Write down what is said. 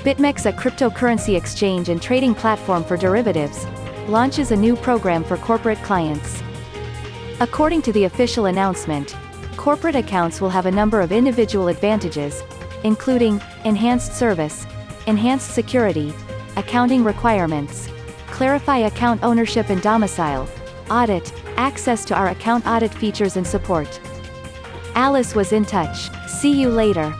BitMEX, a cryptocurrency exchange and trading platform for derivatives, launches a new program for corporate clients. According to the official announcement, corporate accounts will have a number of individual advantages, including enhanced service, enhanced security, accounting requirements, clarify account ownership and domicile, audit, access to our account audit features and support. Alice was in touch. See you later.